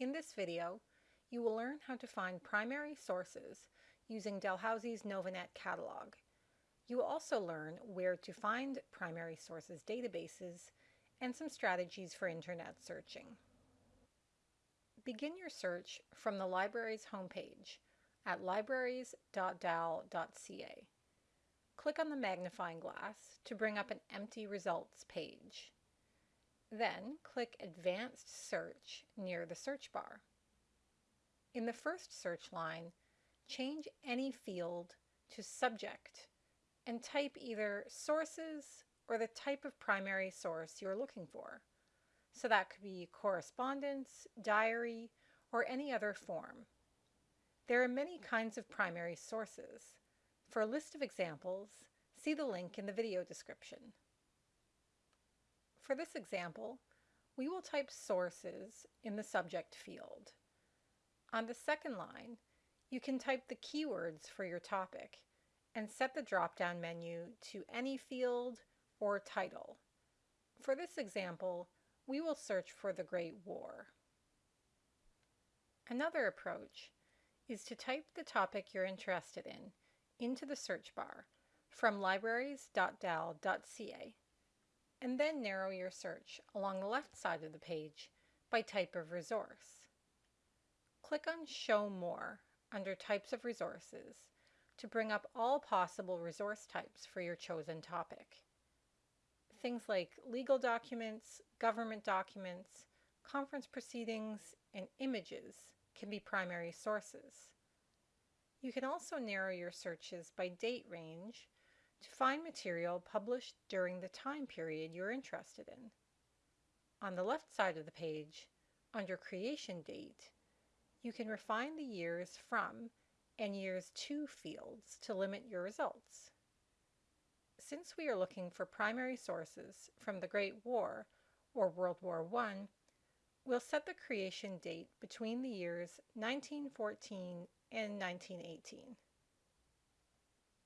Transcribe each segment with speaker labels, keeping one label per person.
Speaker 1: In this video, you will learn how to find primary sources using Dalhousie's Novanet catalog. You will also learn where to find primary sources databases and some strategies for internet searching. Begin your search from the library's homepage at libraries.dal.ca. Click on the magnifying glass to bring up an empty results page. Then click Advanced Search near the search bar. In the first search line, change any field to Subject and type either sources or the type of primary source you're looking for. So that could be correspondence, diary, or any other form. There are many kinds of primary sources. For a list of examples, see the link in the video description. For this example, we will type sources in the subject field. On the second line, you can type the keywords for your topic and set the drop-down menu to any field or title. For this example, we will search for the Great War. Another approach is to type the topic you're interested in into the search bar from libraries.dal.ca and then narrow your search along the left side of the page by type of resource. Click on Show More under Types of Resources to bring up all possible resource types for your chosen topic. Things like legal documents, government documents, conference proceedings, and images can be primary sources. You can also narrow your searches by date range to find material published during the time period you're interested in. On the left side of the page, under Creation Date, you can refine the years from and years to fields to limit your results. Since we are looking for primary sources from the Great War or World War I, we'll set the creation date between the years 1914 and 1918.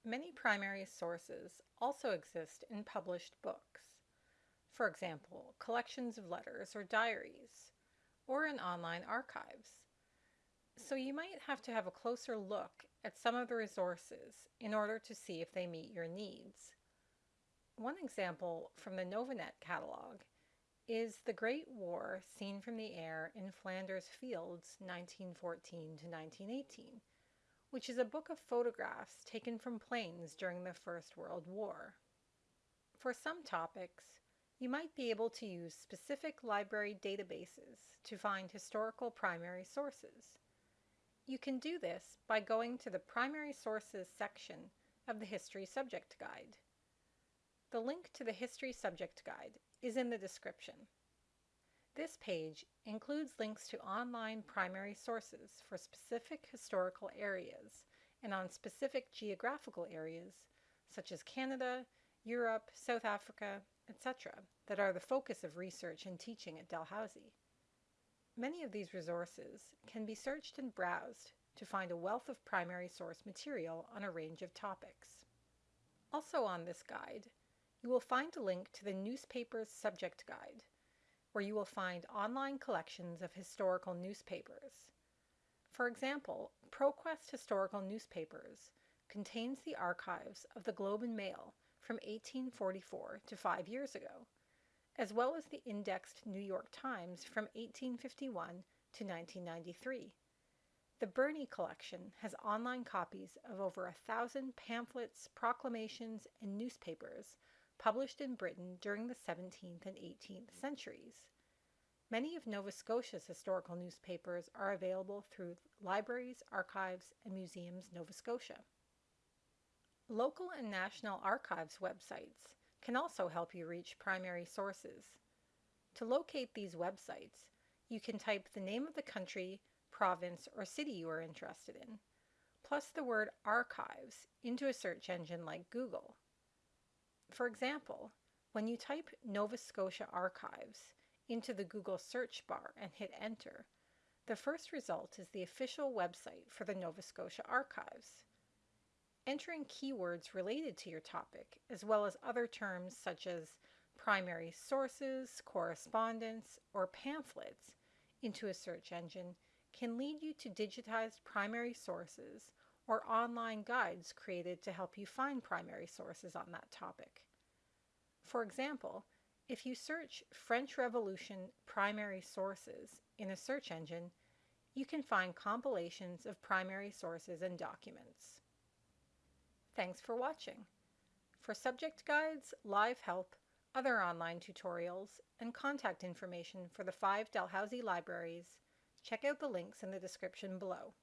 Speaker 1: Many primary sources also exist in published books. For example, collections of letters or diaries, or in online archives. So you might have to have a closer look at some of the resources in order to see if they meet your needs. One example from the Novanet catalog is The Great War Seen from the Air in Flanders Fields 1914 to 1918 which is a book of photographs taken from planes during the First World War. For some topics, you might be able to use specific library databases to find historical primary sources. You can do this by going to the Primary Sources section of the History Subject Guide. The link to the History Subject Guide is in the description. This page includes links to online primary sources for specific historical areas and on specific geographical areas such as Canada, Europe, South Africa, etc. that are the focus of research and teaching at Dalhousie. Many of these resources can be searched and browsed to find a wealth of primary source material on a range of topics. Also on this guide, you will find a link to the Newspapers Subject Guide, where you will find online collections of historical newspapers. For example, ProQuest Historical Newspapers contains the archives of the Globe and Mail from 1844 to five years ago, as well as the indexed New York Times from 1851 to 1993. The Burney collection has online copies of over a thousand pamphlets, proclamations, and newspapers published in Britain during the 17th and 18th centuries. Many of Nova Scotia's historical newspapers are available through Libraries, Archives, and Museums Nova Scotia. Local and national archives websites can also help you reach primary sources. To locate these websites, you can type the name of the country, province, or city you are interested in, plus the word archives into a search engine like Google. For example, when you type Nova Scotia Archives into the Google search bar and hit enter, the first result is the official website for the Nova Scotia Archives. Entering keywords related to your topic, as well as other terms such as primary sources, correspondence, or pamphlets into a search engine can lead you to digitized primary sources or online guides created to help you find primary sources on that topic. For example, if you search French Revolution primary sources in a search engine, you can find compilations of primary sources and documents. Thanks for watching. For subject guides, live help, other online tutorials, and contact information for the five Dalhousie libraries, check out the links in the description below.